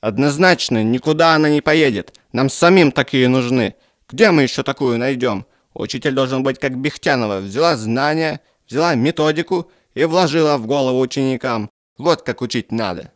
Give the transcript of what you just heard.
Однозначно, никуда она не поедет. Нам самим такие нужны. Где мы еще такую найдем? Учитель должен быть как Бехтянова. Взяла знания, взяла методику и вложила в голову ученикам. Вот как учить надо.